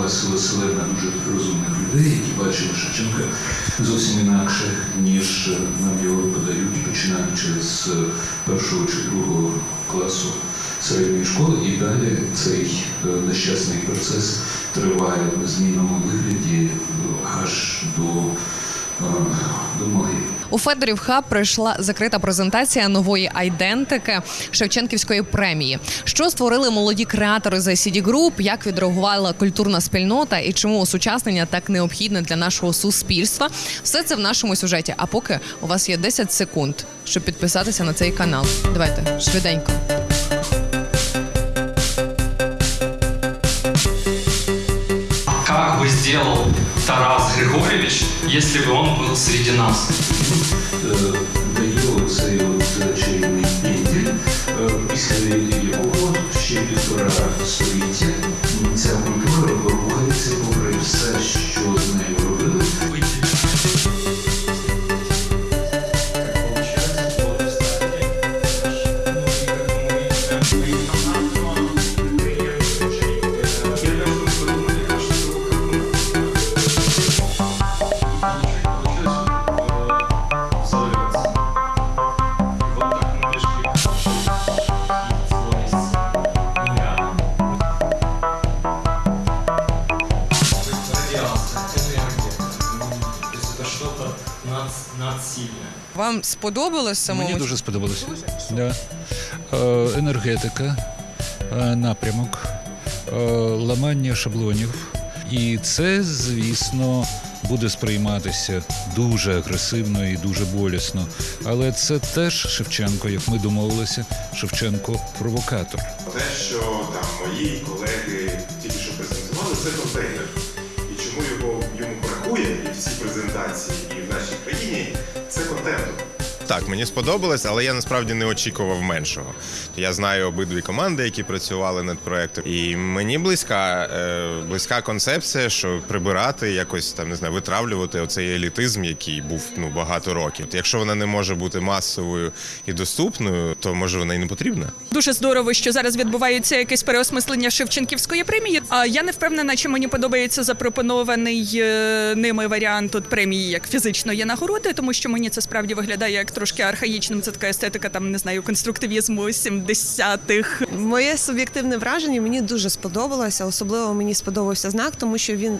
клас селена дуже розумних людей, які бачили Шевченка зовсім інакше, ніж нам його подають, починаючи з першого чи другого класу середньої школи, і далі цей е, нещасний процес триває в незмінному вигляді е, аж до, е, до могили. У Федорів Хаб пройшла закрита презентація нової айдентики Шевченківської премії. Що створили молоді креатори за CD Group, як відреагувала культурна спільнота і чому осучаснення так необхідне для нашого суспільства? Все це в нашому сюжеті. А поки у вас є 10 секунд, щоб підписатися на цей канал. Давайте швиденько. Сделал Тарас Григорьевич, если бы он был среди нас? Что-то. Вам сподобалось самому? Мені дуже сподобалося. Да. Е, енергетика, е, напрямок, е, ламання шаблонів. І це, звісно, буде сприйматися дуже агресивно і дуже болісно. Але це теж Шевченко, як ми домовилися, Шевченко провокатор. Те, що там мої колеги тільки що презентували, це контейнер. Чому його йому бракує і всі презентації, і в нашій країні це контенту. Так, мені сподобалось, але я насправді не очікував меншого. Я знаю обидві команди, які працювали над проектом, і мені близька, е, близька концепція, що прибирати, якось там не знаю, витравлювати оцей елітизм, який був ну багато років. Якщо вона не може бути масовою і доступною, то може вона і не потрібна. Дуже здорово, що зараз відбувається якесь переосмислення Шевченківської премії. А я не впевнена, чи мені подобається запропонований е, ними варіант от премії як фізичної нагороди, тому що мені це справді виглядає як трошки архаїчним. Це така естетика, там не знаю, конструктивізму 70-х. Моє суб'єктивне враження мені дуже сподобалося. Особливо мені сподобався знак, тому що він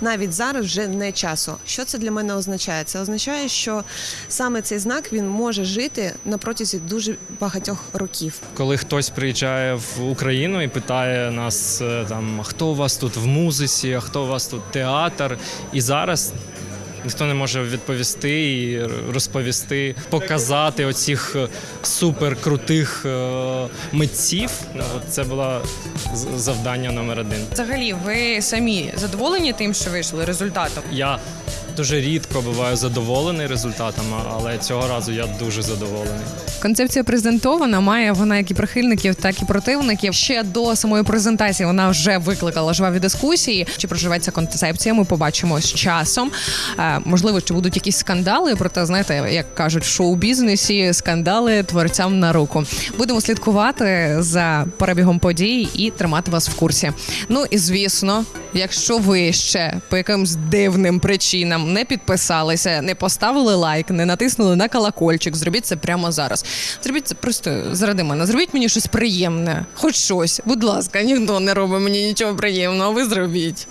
навіть зараз вже не часу. Що це для мене означає? Це означає, що саме цей знак він може жити на протязі дуже багатьох років. коли хтось приїжджає в Україну і питає нас е, там, хто у вас тут в музиці, а хто у вас тут театр. І зараз ніхто не може відповісти і розповісти, показати оцих е, суперкрутих е, митців. Ну, Це було завдання номер один. Взагалі, ви самі задоволені тим, що вийшли результатом? Я дуже рідко буваю задоволений результатом, але цього разу я дуже задоволений. Концепція презентована. Має вона як і прихильників, так і противників. Ще до самої презентації вона вже викликала жваві дискусії. Чи проживеться концепція? Ми побачимо з часом. Можливо, чи будуть якісь скандали. Проте, знаєте, як кажуть, в шоу-бізнесі скандали творцям на руку. Будемо слідкувати за перебігом подій і тримати вас в курсі. Ну і звісно, якщо ви ще по якимсь дивним причинам не підписалися, не поставили лайк, не натиснули на колокольчик, зробіть це прямо зараз. Зробіть це просто заради мене. Зробіть мені щось приємне, хоч щось. Будь ласка, ніхто не робить мені нічого приємного. Ви зробіть.